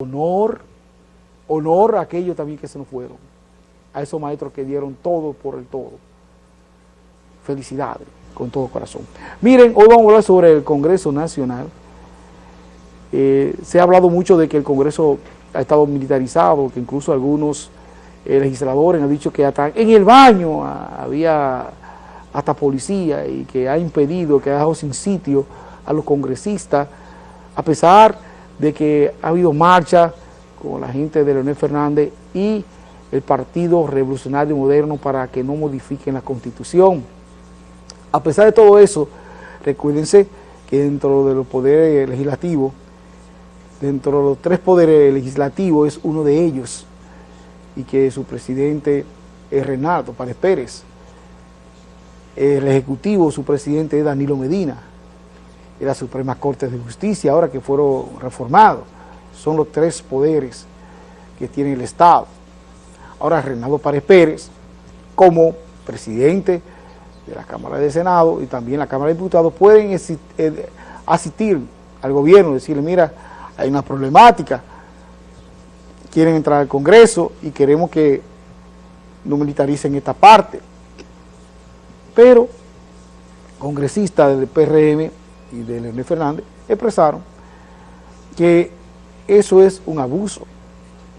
honor, honor a aquellos también que se nos fueron, a esos maestros que dieron todo por el todo. Felicidades, con todo corazón. Miren, hoy vamos a hablar sobre el Congreso Nacional. Eh, se ha hablado mucho de que el Congreso ha estado militarizado, que incluso algunos eh, legisladores han dicho que hasta en el baño había hasta policía y que ha impedido, que ha dejado sin sitio a los congresistas, a pesar de que ha habido marcha con la gente de Leonel Fernández y el Partido Revolucionario Moderno para que no modifiquen la Constitución. A pesar de todo eso, recuérdense que dentro de los poderes legislativos, dentro de los tres poderes legislativos es uno de ellos, y que su presidente es Renato Párez Pérez. El Ejecutivo, su presidente es Danilo Medina, y la Suprema Corte de Justicia, ahora que fueron reformados. Son los tres poderes que tiene el Estado. Ahora Renato Párez Pérez, como presidente de la Cámara de Senado y también la Cámara de Diputados, pueden eh, asistir al gobierno, decirle, mira, hay una problemática, quieren entrar al Congreso y queremos que no militaricen esta parte. Pero congresistas del PRM y de Leonel Fernández expresaron que eso es un abuso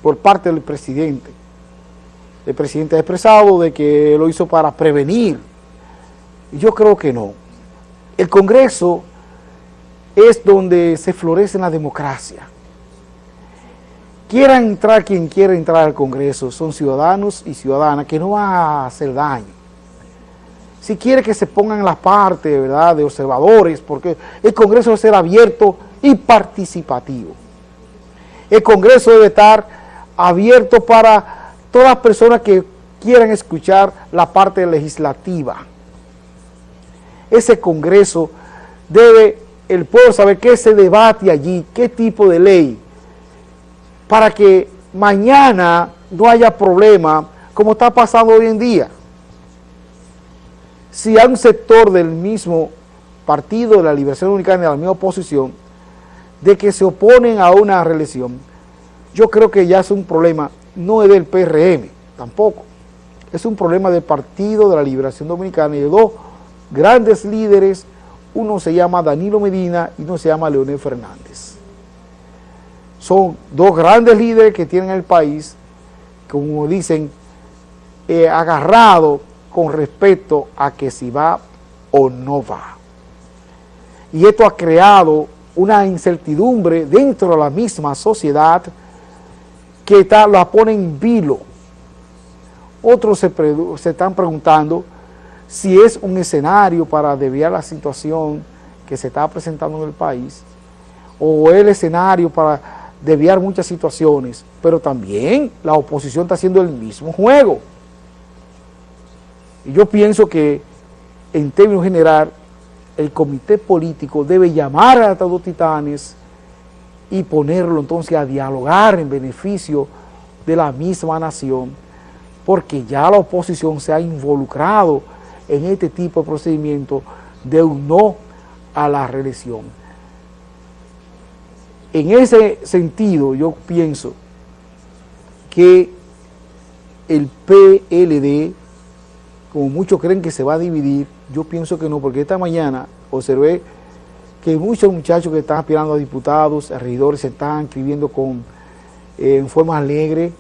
por parte del presidente. El presidente ha expresado de que lo hizo para prevenir. Yo creo que no. El Congreso es donde se florece la democracia. Quiera entrar quien quiera entrar al Congreso, son ciudadanos y ciudadanas que no van a hacer daño si quiere que se pongan la parte ¿verdad? de observadores, porque el Congreso debe ser abierto y participativo. El Congreso debe estar abierto para todas las personas que quieran escuchar la parte legislativa. Ese Congreso debe el pueblo saber qué se debate allí, qué tipo de ley, para que mañana no haya problema como está pasando hoy en día si hay un sector del mismo Partido de la Liberación Dominicana de la misma oposición, de que se oponen a una reelección, yo creo que ya es un problema, no es del PRM, tampoco, es un problema del Partido de la Liberación Dominicana y de dos grandes líderes, uno se llama Danilo Medina y uno se llama Leonel Fernández. Son dos grandes líderes que tienen el país, como dicen, eh, agarrado con respecto a que si va o no va. Y esto ha creado una incertidumbre dentro de la misma sociedad que está, la pone en vilo. Otros se, se están preguntando si es un escenario para desviar la situación que se está presentando en el país o el escenario para desviar muchas situaciones, pero también la oposición está haciendo el mismo juego. Y yo pienso que, en términos general, el comité político debe llamar a los titanes y ponerlo entonces a dialogar en beneficio de la misma nación, porque ya la oposición se ha involucrado en este tipo de procedimiento de un no a la reelección. En ese sentido, yo pienso que el PLD como muchos creen que se va a dividir, yo pienso que no, porque esta mañana observé que muchos muchachos que están aspirando a diputados, a regidores, se están escribiendo con, eh, en forma alegre,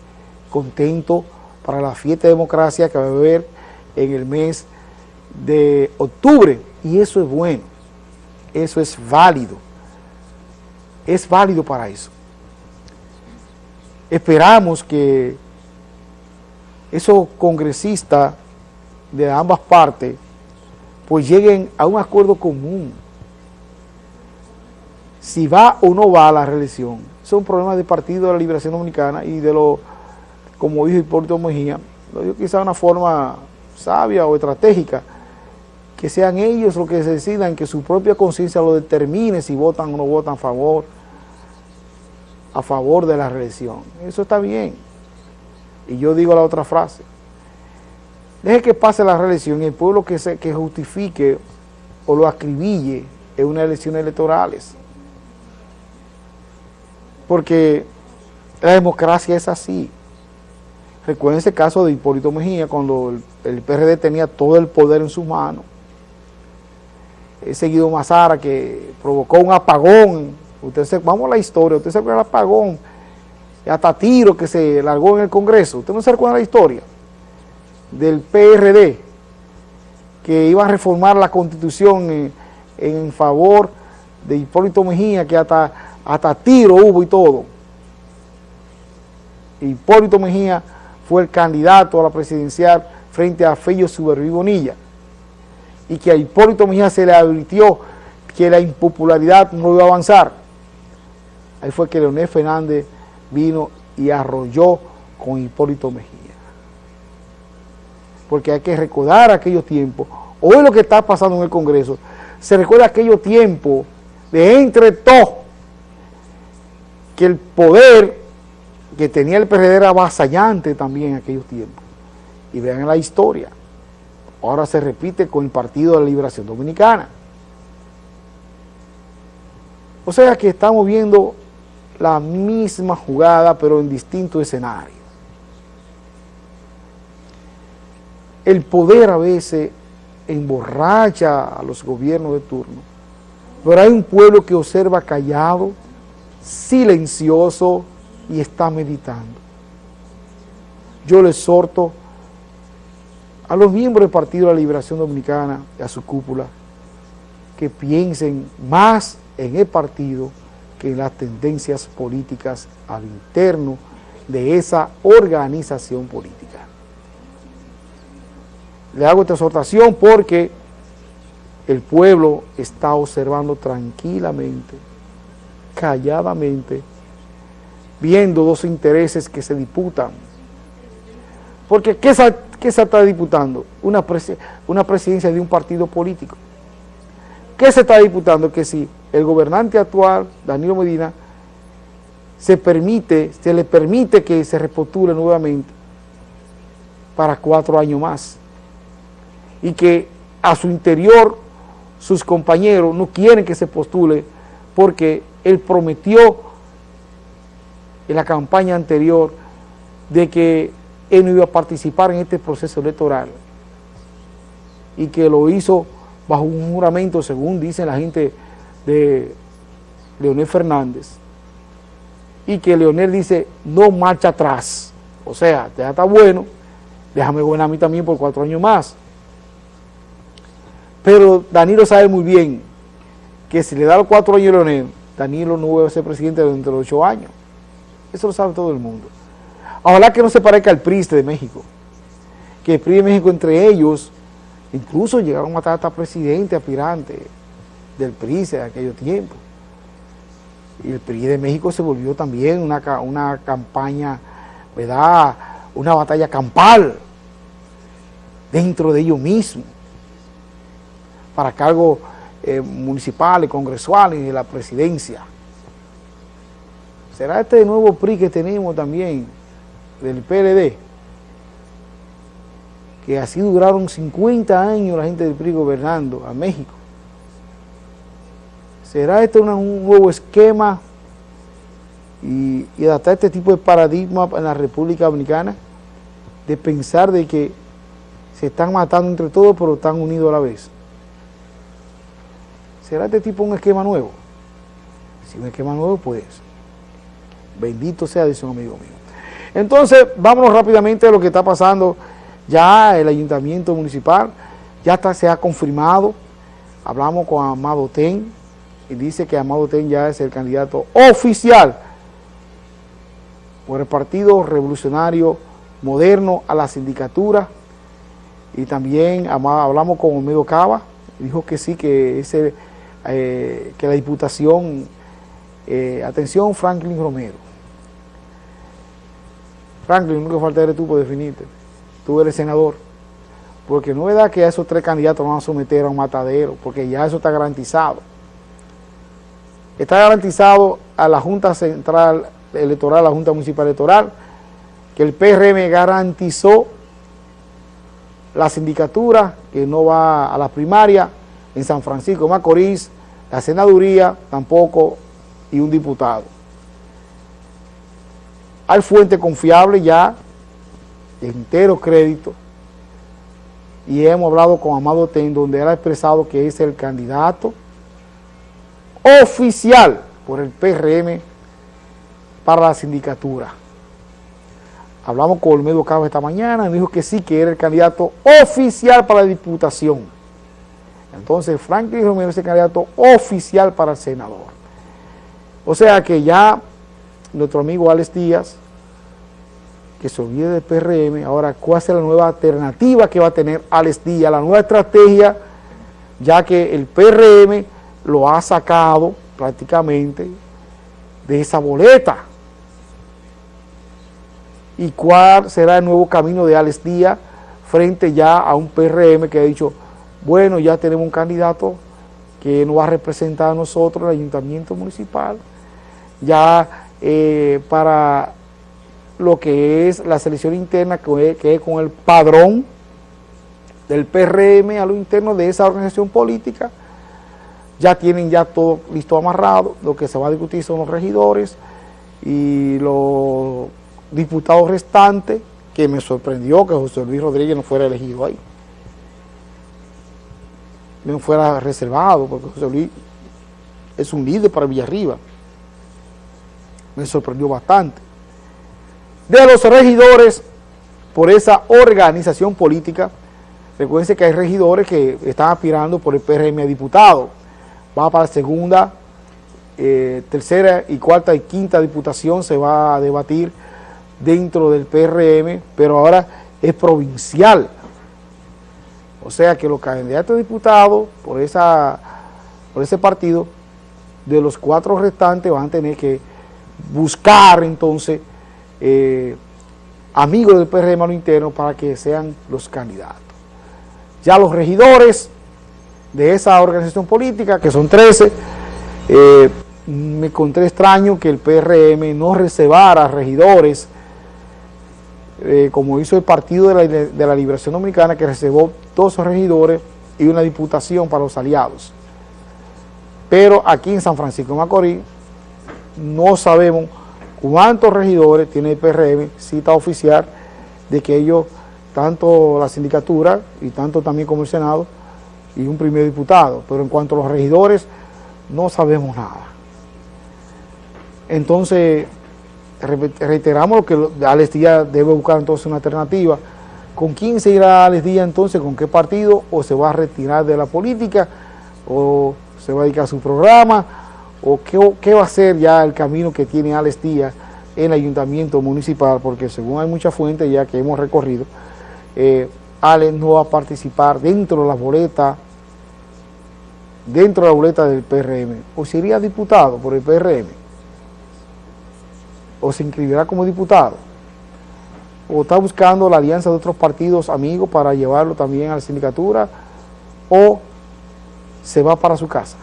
contento para la fiesta de democracia que va a haber en el mes de octubre. Y eso es bueno, eso es válido, es válido para eso. Esperamos que esos congresistas de ambas partes, pues lleguen a un acuerdo común. Si va o no va a la reelección, son problemas del Partido de la Liberación Dominicana y de lo, como dijo Hipólito Mejía, lo dijo quizá de una forma sabia o estratégica, que sean ellos los que decidan, que su propia conciencia lo determine si votan o no votan a favor, a favor de la reelección. Eso está bien. Y yo digo la otra frase, Deje que pase la reelección y el pueblo que, se, que justifique o lo acribille en unas elecciones electorales. Porque La democracia es así. Recuerden ese caso de Hipólito Mejía, cuando el, PRD tenía todo el poder en sus manos. Ese Guido Mazara que provocó un apagón. Usted se, vamos a la historia, usted se acuerda del apagón, hasta tiro que se largó en el Congreso. Usted no se recuerda la historia del PRD, que iba a reformar la Constitución en, favor de Hipólito Mejía, que hasta, hasta tiro hubo y todo. Hipólito Mejía fue el candidato a la presidencial frente a Fello Suberví Bonilla y que a Hipólito Mejía se le advirtió que la impopularidad no iba a avanzar. Ahí fue que Leonel Fernández vino y arrolló con Hipólito Mejía. Porque hay que recordar aquellos tiempos. Hoy lo que está pasando en el Congreso, se recuerda aquellos tiempos de entre todos que el poder que tenía el PRD era avasallante también en aquellos tiempos. Y vean la historia. Ahora se repite con el Partido de la Liberación Dominicana. O sea que estamos viendo la misma jugada, pero en distintos escenarios. El poder a veces emborracha a los gobiernos de turno, pero hay un pueblo que observa callado, silencioso, y está meditando. Yo le exhorto a los miembros del Partido de la Liberación Dominicana y a su cúpula que piensen más en el partido que en las tendencias políticas al interno de esa organización política. Le hago esta exhortación porque el pueblo está observando tranquilamente, calladamente, viendo dos intereses que se disputan. Porque ¿qué se, está disputando? Una, una presidencia de un partido político. ¿Qué se está disputando? Que si el gobernante actual, Danilo Medina, se permite, se le permite que se repostule nuevamente para cuatro años más. Y que a su interior sus compañeros no quieren que se postule porque él prometió en la campaña anterior de que él no iba a participar en este proceso electoral y que lo hizo bajo un juramento, según dicen la gente de Leonel Fernández, y que Leonel dice, no marcha atrás, o sea, ya está bueno, déjame gobernar a mí también por cuatro años más. Pero Danilo sabe muy bien que si le da los cuatro años a Leonel, Danilo no va a ser presidente dentro de ocho años. Eso lo sabe todo el mundo. Ojalá que no se parezca al PRI de México. Que el PRI de México entre ellos, incluso llegaron a matar hasta presidente aspirante del PRI de aquellos tiempos. Y el PRI de México se volvió también una, una campaña, ¿verdad? Una batalla campal dentro de ellos mismos para cargos eh, municipales, congresuales y de la presidencia. ¿Será este nuevo PRI que tenemos también, del PLD? Que así duraron 50 años la gente del PRI gobernando a México. ¿Será este un nuevo esquema y, y, adaptar este tipo de paradigma en la República Dominicana? De pensar de que se están matando entre todos, pero están unidos a la vez. ¿Será este tipo un esquema nuevo? Si un esquema nuevo, pues Bendito sea, dice un amigo mío. Entonces, vámonos rápidamente a lo que está pasando. Ya el ayuntamiento municipal, ya está, se ha confirmado. Hablamos con Amado Ten y dice que Amado Ten ya es el candidato oficial por el Partido Revolucionario Moderno a la sindicatura. Y también hablamos con Olmedo Cava, dijo que sí, que, ese, eh, que la diputación, eh, atención Franklin Romero, Franklin, que falta eres tú por definirte. Tú eres senador. Porque no es verdad que a esos tres candidatos van a someter a un matadero, porque ya eso está garantizado. Está garantizado a la Junta Central Electoral, a la Junta Municipal Electoral, que el PRM garantizó la sindicatura, que no va a la primaria, en San Francisco Macorís, la senaduría tampoco, y un diputado. Hay fuente confiable ya, de entero crédito, y hemos hablado con Amado Ten, donde él ha expresado que es el candidato oficial por el PRM para la sindicatura. Hablamos con Olmedo Cabo esta mañana y dijo que sí, que era el candidato oficial para la diputación. Entonces Franklin Romero es el candidato oficial para el senador. O sea que ya nuestro amigo Alex Díaz, que se olvide del PRM, ahora cuál es la nueva alternativa que va a tener Alex Díaz, la nueva estrategia, ya que el PRM lo ha sacado prácticamente de esa boleta y cuál será el nuevo camino de Alex Díaz frente ya a un PRM que ha dicho, bueno, ya tenemos un candidato que nos va a representar a nosotros, el ayuntamiento municipal, ya eh, para lo que es la selección interna, que es, con el padrón del PRM a lo interno de esa organización política, ya tienen ya todo listo amarrado, lo que se va a discutir son los regidores y los diputado restante que me sorprendió que José Luis Rodríguez no fuera elegido ahí. No fuera reservado, porque José Luis es un líder para Villarriba. Me sorprendió bastante. De los regidores, por esa organización política, recuerden que hay regidores que están aspirando por el PRM a diputado. Va para la segunda, eh, tercera y cuarta y quinta diputación, se va a debatir dentro del PRM, pero ahora es provincial. O sea que los candidatos diputados por, esa, por ese partido, de los cuatro restantes van a tener que buscar entonces eh, amigos del PRM a lo interno para que sean los candidatos. Ya los regidores de esa organización política, que son 13, eh, me encontré extraño que el PRM no reservara regidores eh, como hizo el Partido de la, Liberación Dominicana, que reservó dos regidores y una diputación para los aliados. Pero aquí en San Francisco de Macorís no sabemos cuántos regidores tiene el PRM, cita oficial, de que ellos, tanto la sindicatura y tanto también como el Senado, y un primer diputado. Pero en cuanto a los regidores, no sabemos nada. Entonces, reiteramos que Alex Díaz debe buscar entonces una alternativa. ¿Con quién se irá Alex Díaz entonces? ¿Con qué partido? ¿O se va a retirar de la política? ¿O se va a dedicar a su programa? ¿O qué, va a ser ya el camino que tiene Alex Díaz en el ayuntamiento municipal? Porque según hay muchas fuentes ya que hemos recorrido, eh, Alex no va a participar dentro de la boleta dentro de la boleta del PRM, o sería diputado por el PRM, o se inscribirá como diputado, o está buscando la alianza de otros partidos amigos para llevarlo también a la sindicatura, o se va para su casa.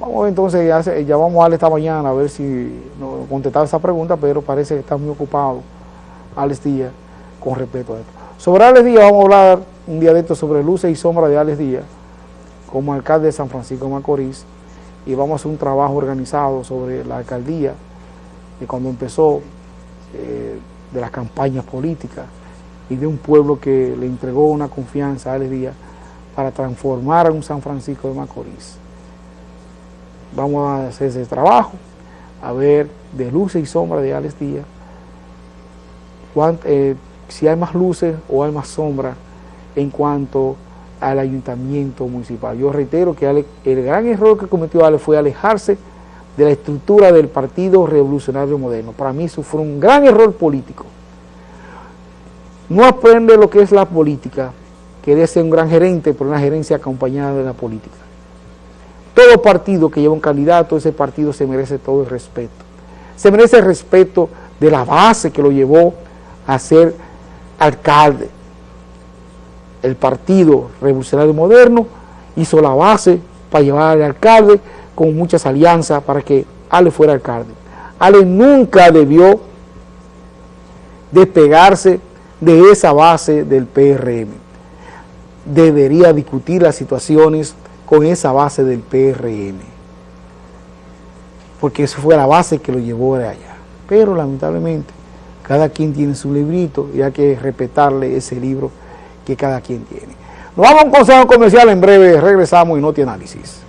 Vamos entonces, ya, vamos a darle esta mañana a ver si nos contestaba esa pregunta, pero parece que está muy ocupado Alex Díaz con respecto a esto. Sobre Alex Díaz vamos a hablar un esto sobre luces y sombras de Alex Díaz como alcalde de San Francisco de Macorís y vamos a hacer un trabajo organizado sobre la alcaldía de cuando empezó, eh, de las campañas políticas y de un pueblo que le entregó una confianza a Alex Díaz para transformar a un San Francisco de Macorís. Vamos a hacer ese trabajo, a ver de luces y sombras de Alex Díaz, eh, si hay más luces o hay más sombras en cuanto al ayuntamiento municipal. Yo reitero que el gran error que cometió Ale fue alejarse de la estructura del Partido Revolucionario Moderno. Para mí eso fue un gran error político. No aprende lo que es la política, quería ser un gran gerente, pero una gerencia acompañada de la política. Todo partido que lleva un candidato, ese partido se merece todo el respeto. Se merece el respeto de la base que lo llevó a ser alcalde, el Partido Revolucionario Moderno hizo la base para llevar al alcalde con muchas alianzas para que Ale fuera alcalde. Ale nunca debió despegarse de esa base del PRM. Debería discutir las situaciones con esa base del PRM. porque eso fue la base que lo llevó allá. Pero lamentablemente, cada quien tiene su librito y hay que respetarle ese libro que cada quien tiene. Nos vamos a un consejo comercial en breve, regresamos y no te análisis.